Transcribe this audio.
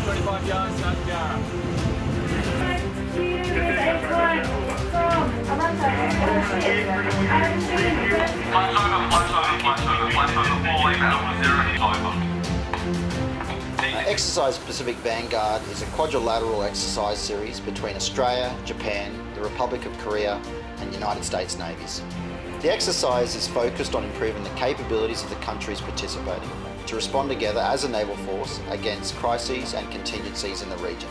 25 yards, Yarra. Uh, Exercise Pacific Vanguard is a quadrilateral exercise series between Australia, Japan, the Republic of Korea, and United States navies. The exercise is focused on improving the capabilities of the countries participating to respond together as a naval force against crises and contingencies in the region.